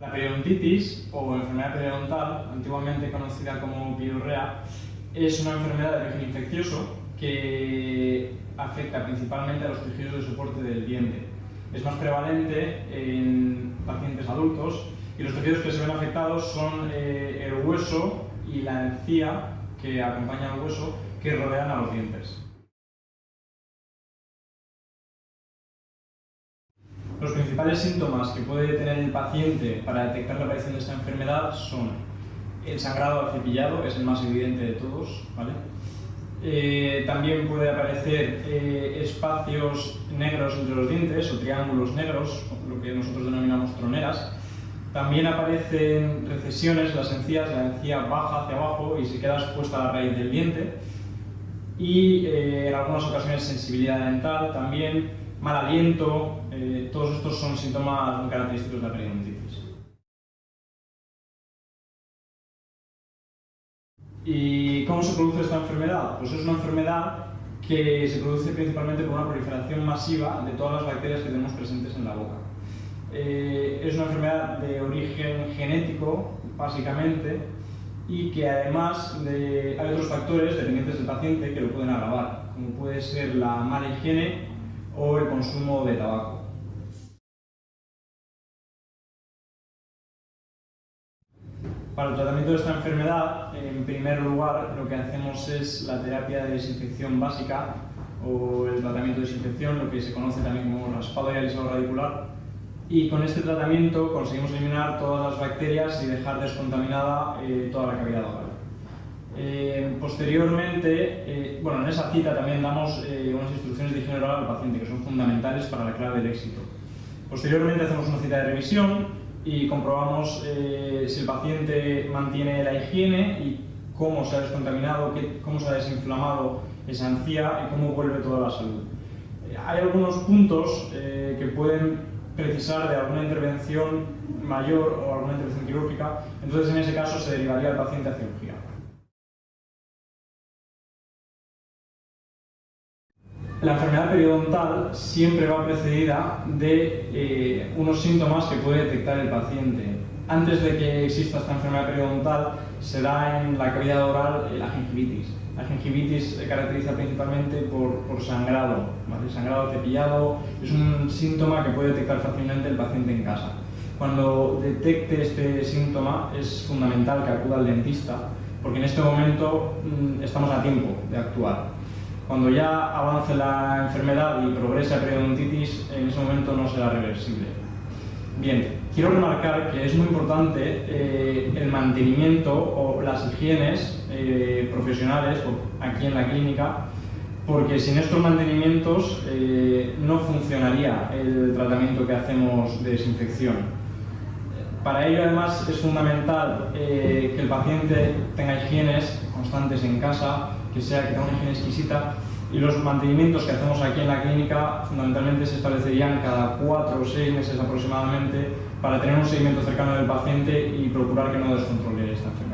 La periodontitis, o enfermedad periodontal, antiguamente conocida como piorrea, es una enfermedad de origen infeccioso que afecta principalmente a los tejidos de soporte del diente. Es más prevalente en pacientes adultos y los tejidos que se ven afectados son eh, el hueso y la encía que acompaña al hueso que rodean a los dientes. Principales síntomas que puede tener el paciente para detectar la aparición de esta enfermedad son el sangrado al cepillado, es el más evidente de todos, eh, también puede aparecer eh, espacios negros entre los dientes o triángulos negros, lo que nosotros denominamos troneras. También aparecen recesiones, las encías, la encía baja hacia abajo y se queda expuesta a la raíz del diente. Y eh, en algunas ocasiones sensibilidad dental también, mal aliento, eh, todos estos son síntomas característicos de la periodontitis. ¿Y cómo se produce esta enfermedad? Pues es una enfermedad que se produce principalmente por una proliferación masiva de todas las bacterias que tenemos presentes en la boca. Eh, es una enfermedad de origen genético, básicamente, y que además de, hay otros factores dependientes del paciente que lo pueden agravar, como puede ser la mala higiene o el consumo de tabaco. Para el tratamiento de esta enfermedad, en primer lugar, lo que hacemos es la terapia de desinfección básica o el tratamiento de desinfección, lo que se conoce también como raspado y alisado radicular. Y con este tratamiento conseguimos eliminar todas las bacterias y dejar descontaminada eh, toda la cavidad oral. Eh, posteriormente, eh, bueno, en esa cita también damos eh, unas instrucciones de higiene oral al paciente que son fundamentales para la clave del éxito. Posteriormente hacemos una cita de revisión y comprobamos si el paciente mantiene la higiene y cómo se ha descontaminado, cómo se ha desinflamado esa encía y cómo vuelve toda la salud. hay algunos puntos que pueden precisar de alguna intervención mayor o alguna intervención quirúrgica, entonces en ese caso se derivaría el paciente a cirugía. La enfermedad periodontal siempre va precedida de eh, unos síntomas que puede detectar el paciente. Antes de que exista esta enfermedad periodontal, se da en la cavidad oral la gingivitis. La gingivitis se caracteriza principalmente por, sangrado, sangrado cepillado, es un síntoma que puede detectar fácilmente el paciente en casa. Cuando detecte este síntoma es fundamental que acuda al dentista, porque en este momento mm, estamos a tiempo de actuar. Cuando ya avance la enfermedad y progrese a periodontitis, en ese momento no será reversible. Bien, quiero remarcar que es muy importante eh, el mantenimiento o las higienes eh, profesionales aquí en la clínica, porque sin estos mantenimientos eh, no funcionaría el tratamiento que hacemos de desinfección. Para ello, además, es fundamental que el paciente tenga higienes constantes en casa, que sea que tenga una higiene exquisita y los mantenimientos que hacemos aquí en la clínica fundamentalmente se establecerían cada cuatro o seis meses aproximadamente para tener un seguimiento cercano del paciente y procurar que no descontrole esta enfermedad.